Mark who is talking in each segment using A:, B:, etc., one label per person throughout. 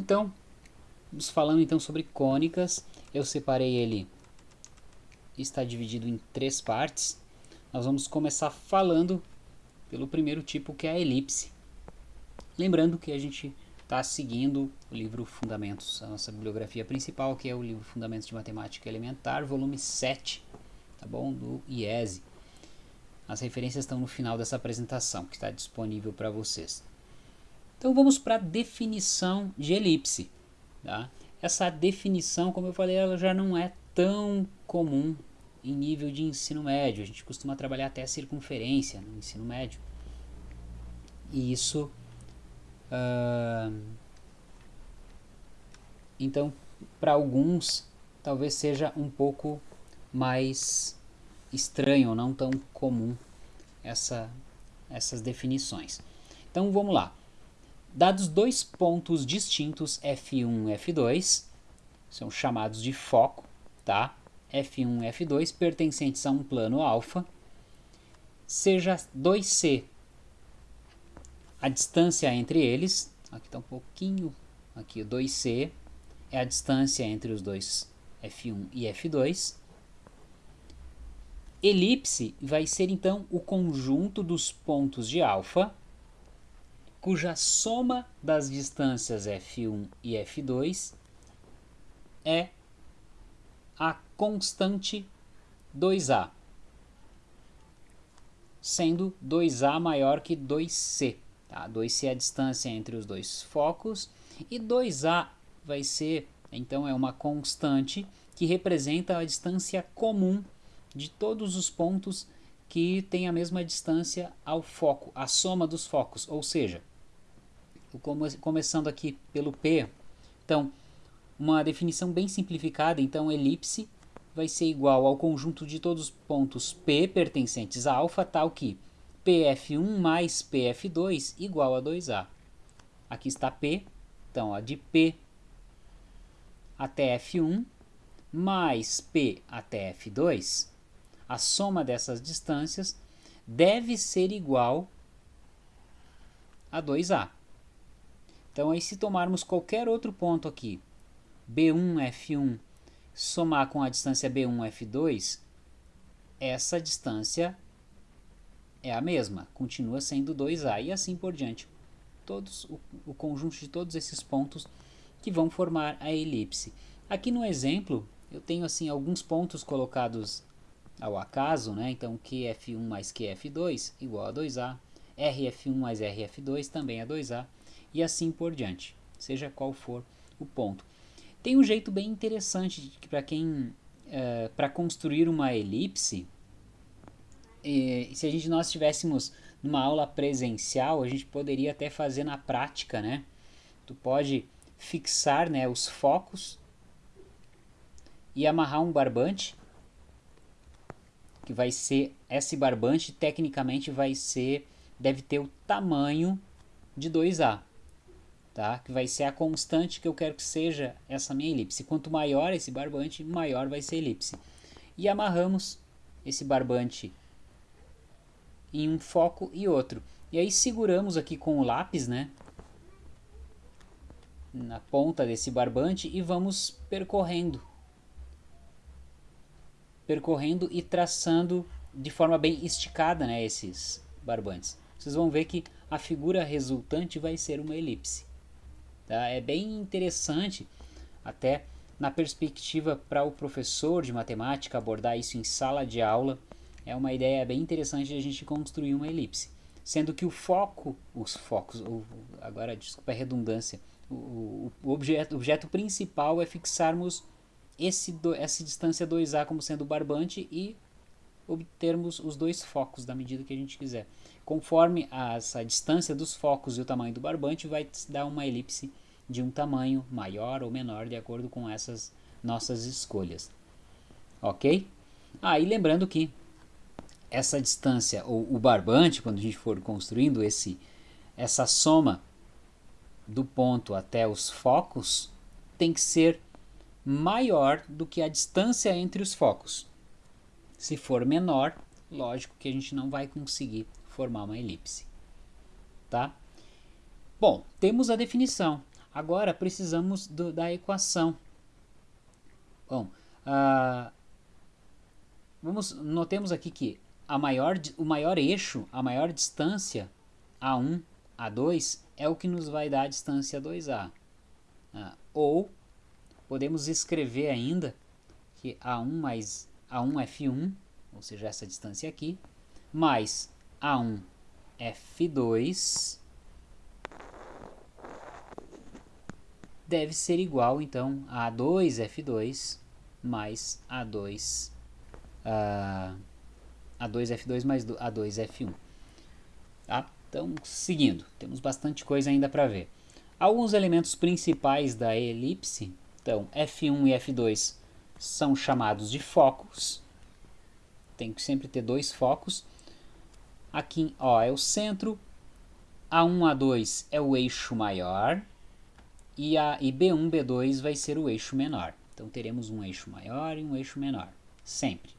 A: Então, falando então sobre cônicas, eu separei ele, está dividido em três partes. Nós vamos começar falando pelo primeiro tipo que é a elipse. Lembrando que a gente está seguindo o livro Fundamentos, a nossa bibliografia principal, que é o livro Fundamentos de Matemática Elementar, volume 7, tá bom? Do IESE. As referências estão no final dessa apresentação, que está disponível para vocês. Então vamos para a definição de elipse. Tá? Essa definição, como eu falei, ela já não é tão comum em nível de ensino médio. A gente costuma trabalhar até a circunferência no ensino médio. E isso Uh, então, para alguns, talvez seja um pouco mais estranho, não tão comum essa, essas definições. Então, vamos lá. Dados dois pontos distintos F1 e F2, são chamados de foco, tá? F1 e F2 pertencentes a um plano alfa, seja 2C a distância entre eles, aqui está um pouquinho, aqui o 2C, é a distância entre os dois F1 e F2. Elipse vai ser então o conjunto dos pontos de alfa, cuja soma das distâncias F1 e F2 é a constante 2A, sendo 2A maior que 2C. Tá? 2C é a distância entre os dois focos e 2A vai ser, então é uma constante que representa a distância comum de todos os pontos que têm a mesma distância ao foco, a soma dos focos, ou seja, come, começando aqui pelo P, então uma definição bem simplificada, então elipse vai ser igual ao conjunto de todos os pontos P pertencentes a alfa, tal que PF1 mais PF2 igual a 2A. Aqui está P, então ó, de P até F1 mais P até F2, a soma dessas distâncias deve ser igual a 2A. Então aí se tomarmos qualquer outro ponto aqui, B1, F1, somar com a distância B1, F2, essa distância é a mesma, continua sendo 2A e assim por diante. Todos, o, o conjunto de todos esses pontos que vão formar a elipse. Aqui no exemplo, eu tenho assim alguns pontos colocados ao acaso, né? então QF1 mais QF2 igual a 2A, RF1 mais RF2 também é 2A, e assim por diante, seja qual for o ponto. Tem um jeito bem interessante para quem, uh, eh, para construir uma elipse, e, se a gente nós estivéssemos numa aula presencial, a gente poderia até fazer na prática, né? Tu pode fixar né, os focos e amarrar um barbante, que vai ser, esse barbante tecnicamente vai ser, deve ter o tamanho de 2A, tá? Que vai ser a constante que eu quero que seja essa minha elipse. Quanto maior esse barbante, maior vai ser a elipse. E amarramos esse barbante em um foco e outro. E aí seguramos aqui com o lápis, né? Na ponta desse barbante e vamos percorrendo. Percorrendo e traçando de forma bem esticada, né? Esses barbantes. Vocês vão ver que a figura resultante vai ser uma elipse. Tá? É bem interessante, até na perspectiva para o professor de matemática abordar isso em sala de aula é uma ideia bem interessante de a gente construir uma elipse. Sendo que o foco, os focos, agora desculpa a redundância, o, o objeto, objeto principal é fixarmos esse, essa distância 2A como sendo o barbante e obtermos os dois focos da medida que a gente quiser. Conforme essa distância dos focos e o tamanho do barbante vai dar uma elipse de um tamanho maior ou menor de acordo com essas nossas escolhas. Ok? Ah, e lembrando que essa distância, ou o barbante, quando a gente for construindo esse, essa soma do ponto até os focos, tem que ser maior do que a distância entre os focos. Se for menor, lógico que a gente não vai conseguir formar uma elipse. Tá? Bom, temos a definição. Agora precisamos do, da equação. Bom, uh, vamos, notemos aqui que a maior, o maior eixo, a maior distância, A1, A2, é o que nos vai dar a distância 2A. Uh, ah, ou podemos escrever ainda que A1 mais A1F1, ou seja, essa distância aqui, mais A1F2 deve ser igual então a 2F2 mais A2 uh, A2F2 mais A2F1. Tá? Então, seguindo, temos bastante coisa ainda para ver. Alguns elementos principais da elipse, então F1 e F2 são chamados de focos. Tem que sempre ter dois focos. Aqui ó, é o centro, A1, A2 é o eixo maior, e, a, e B1, B2 vai ser o eixo menor. Então teremos um eixo maior e um eixo menor, sempre.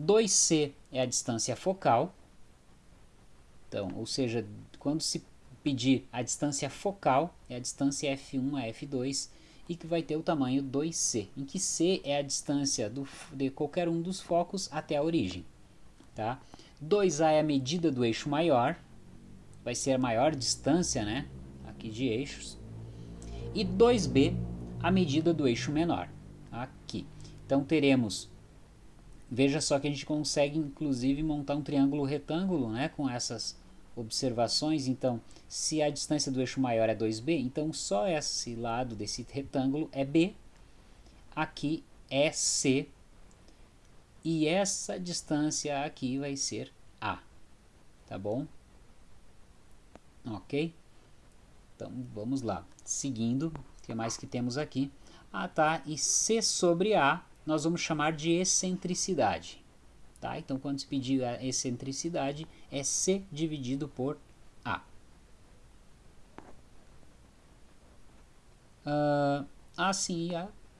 A: 2C é a distância focal, então, ou seja, quando se pedir a distância focal, é a distância F1 a F2, e que vai ter o tamanho 2C, em que C é a distância do, de qualquer um dos focos até a origem. Tá? 2A é a medida do eixo maior, vai ser a maior distância né, aqui de eixos e 2b a medida do eixo menor, aqui. Então teremos, veja só que a gente consegue inclusive montar um triângulo retângulo né, com essas observações, então se a distância do eixo maior é 2b, então só esse lado desse retângulo é b, aqui é c, e essa distância aqui vai ser a, tá bom? Ok? Então vamos lá, seguindo, o que mais que temos aqui? Ah tá, e C sobre A nós vamos chamar de excentricidade. Tá? Então quando se pedir a excentricidade é C dividido por A. Uh, assim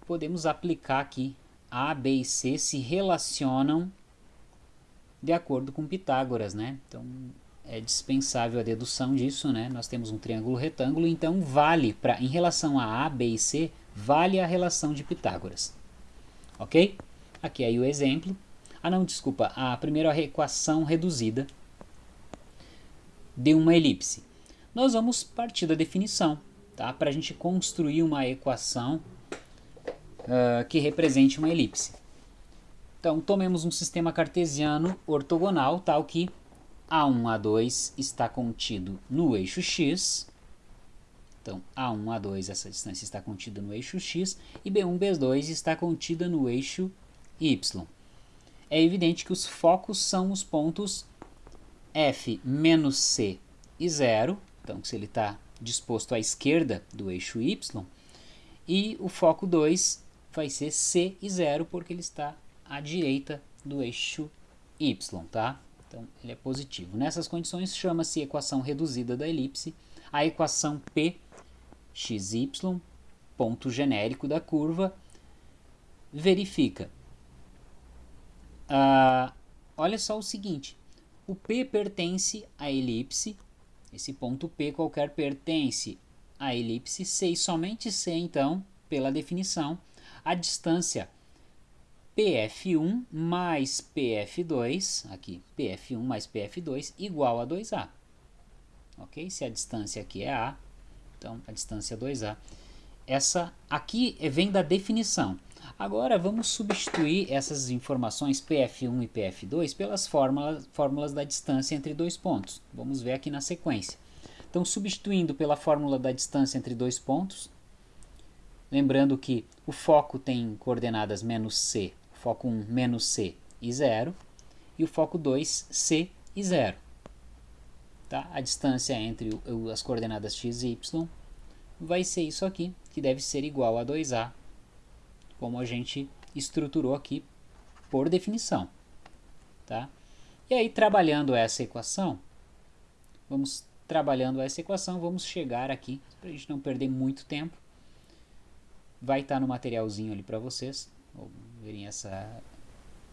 A: podemos aplicar aqui A, B e C se relacionam de acordo com Pitágoras, né? Então é dispensável a dedução disso, né? Nós temos um triângulo retângulo, então vale, para em relação a A, B e C, vale a relação de Pitágoras. Ok? Aqui aí o exemplo. Ah não, desculpa, a primeira equação reduzida de uma elipse. Nós vamos partir da definição, tá? Para a gente construir uma equação uh, que represente uma elipse. Então, tomemos um sistema cartesiano ortogonal, tal que a1, A2 está contido no eixo x. Então, A1, A2, essa distância está contida no eixo x. E B1, B2 está contida no eixo y. É evidente que os focos são os pontos F menos C e 0. Então, se ele está disposto à esquerda do eixo y. E o foco 2 vai ser C e 0, porque ele está à direita do eixo y, tá? Então, ele é positivo. Nessas condições, chama-se equação reduzida da elipse a equação P ponto genérico da curva, verifica. Ah, olha só o seguinte, o P pertence à elipse, esse ponto P qualquer pertence à elipse C e somente C, então, pela definição, a distância PF1 mais PF2, aqui, PF1 mais PF2 igual a 2A. Ok? Se a distância aqui é A, então a distância é 2A. Essa aqui vem da definição. Agora vamos substituir essas informações PF1 e PF2 pelas fórmulas, fórmulas da distância entre dois pontos. Vamos ver aqui na sequência. Então, substituindo pela fórmula da distância entre dois pontos, lembrando que o foco tem coordenadas menos c foco 1 menos C e 0, e o foco 2 C e 0. Tá? A distância entre as coordenadas x e y vai ser isso aqui, que deve ser igual a 2A, como a gente estruturou aqui por definição. Tá? E aí, trabalhando essa equação, vamos trabalhando essa equação, vamos chegar aqui, para a gente não perder muito tempo. Vai estar tá no materialzinho ali para vocês, verem essa,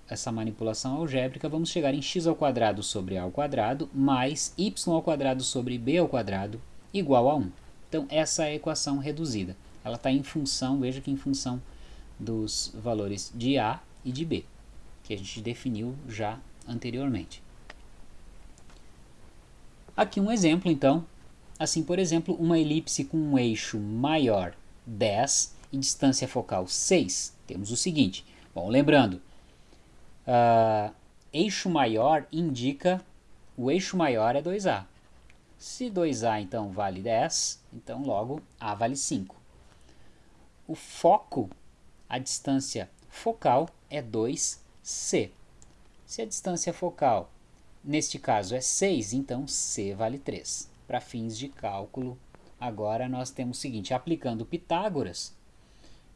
A: essa manipulação algébrica, vamos chegar em x ao quadrado sobre a ao quadrado mais y ao quadrado sobre b ao quadrado igual a 1. Então essa é a equação reduzida. Ela está em função, veja que em função dos valores de A e de B, que a gente definiu já anteriormente. Aqui um exemplo então, assim por exemplo, uma elipse com um eixo maior 10 e distância focal 6, temos o seguinte, bom, lembrando, uh, eixo maior indica, o eixo maior é 2A, se 2A então vale 10, então logo A vale 5. O foco, a distância focal é 2C. Se a distância focal, neste caso, é 6, então C vale 3. Para fins de cálculo, agora nós temos o seguinte, aplicando Pitágoras,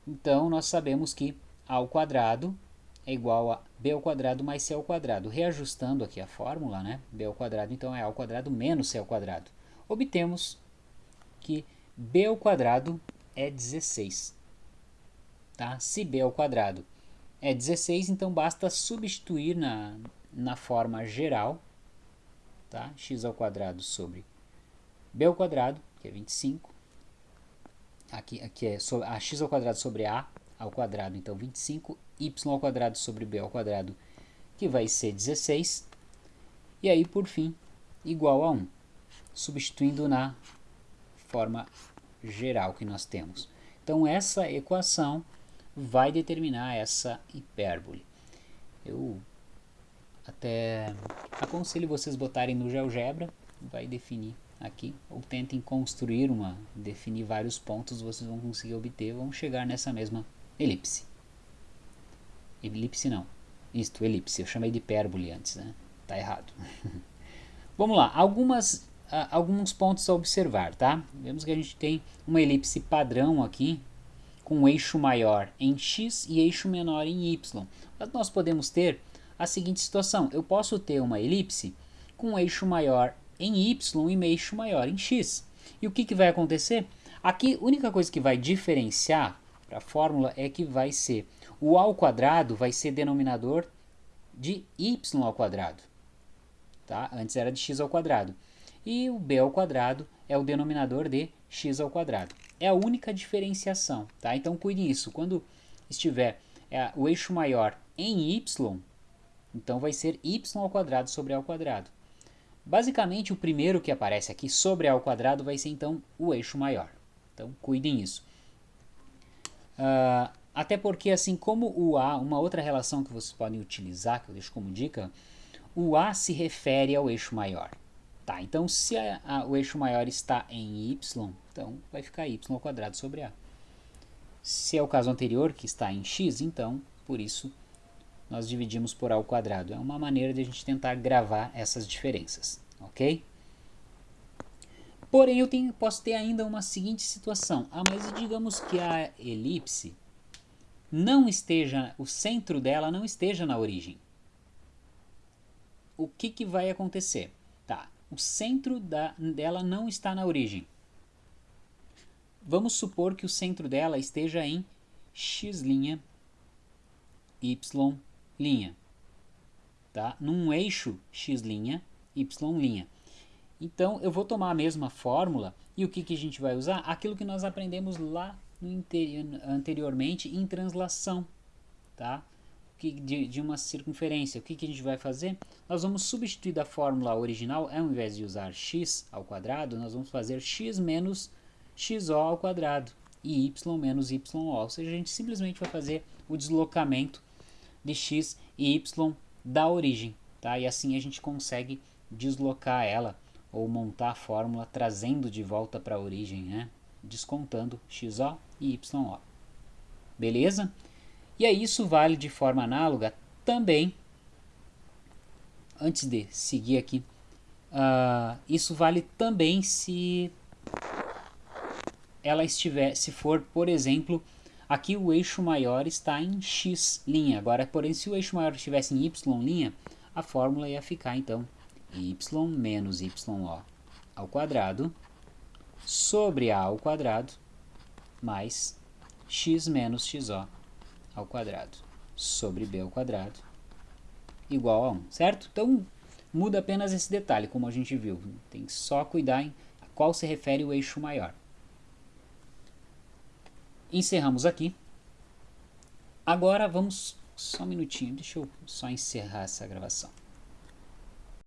A: então nós sabemos que A ao quadrado é igual a b ao quadrado mais c ao quadrado. Reajustando aqui a fórmula, né? b ao quadrado então é a ao quadrado menos c ao quadrado. Obtemos que b ao quadrado é 16. Tá? Se b ao quadrado é 16, então basta substituir na, na forma geral, tá? x ao quadrado sobre b ao quadrado, que é 25. Aqui, aqui é a x ao quadrado sobre a ao quadrado, então 25, y sobre b que vai ser 16, e aí, por fim, igual a 1, substituindo na forma geral que nós temos. Então, essa equação vai determinar essa hipérbole. Eu até aconselho vocês botarem no GeoGebra, vai definir aqui, ou tentem construir uma, definir vários pontos, vocês vão conseguir obter, vão chegar nessa mesma elipse. Elipse não. Isto, elipse. Eu chamei de hipérbole antes, né? Tá errado. Vamos lá. Algumas, uh, alguns pontos a observar, tá? Vemos que a gente tem uma elipse padrão aqui, com um eixo maior em x e eixo menor em y. Mas nós podemos ter a seguinte situação. Eu posso ter uma elipse com um eixo maior em y e um eixo maior em x. E o que, que vai acontecer? Aqui, a única coisa que vai diferenciar para a fórmula é que vai ser o ao quadrado vai ser denominador de y ao quadrado. Tá? Antes era de x ao quadrado. E o b ao quadrado é o denominador de x ao quadrado. É a única diferenciação. Tá? Então cuide isso. Quando estiver é, o eixo maior em y, então vai ser y ao quadrado sobre a ao quadrado. Basicamente, o primeiro que aparece aqui sobre a ao quadrado vai ser então o eixo maior. Então cuidem isso. Uh, até porque, assim como o A, uma outra relação que vocês podem utilizar, que eu deixo como dica, o A se refere ao eixo maior. Tá, então se a, a, o eixo maior está em y, então vai ficar y sobre A. Se é o caso anterior, que está em x, então, por isso, nós dividimos por A ao. É uma maneira de a gente tentar gravar essas diferenças, ok? Porém, eu tenho, posso ter ainda uma seguinte situação. Ah, mas digamos que a elipse não esteja, o centro dela não esteja na origem. O que, que vai acontecer? Tá, o centro da, dela não está na origem. Vamos supor que o centro dela esteja em x', y', tá? num eixo x', y'. Então, eu vou tomar a mesma fórmula e o que, que a gente vai usar? Aquilo que nós aprendemos lá anteriormente em translação, tá? De, de, uma circunferência. O que, que a gente vai fazer? Nós vamos substituir da fórmula original, ao invés de usar x ao quadrado, nós vamos fazer x menos xo ao quadrado e y menos yo. Ou seja, a gente simplesmente vai fazer o deslocamento de x e y da origem. Tá? E assim a gente consegue deslocar ela ou montar a fórmula trazendo de volta para a origem, né? Descontando XO e YO. Beleza? E aí isso vale de forma análoga também, antes de seguir aqui, uh, isso vale também se ela estiver, se for, por exemplo, aqui o eixo maior está em x linha. Agora, porém, se o eixo maior estivesse em y linha, a fórmula ia ficar então y menos yo ao quadrado sobre a ao quadrado mais x menos xo ao quadrado sobre b ao quadrado igual a 1, certo? Então muda apenas esse detalhe, como a gente viu. Tem que só cuidar em a qual se refere o eixo maior. encerramos aqui. Agora vamos, só um minutinho, deixa eu só encerrar essa gravação.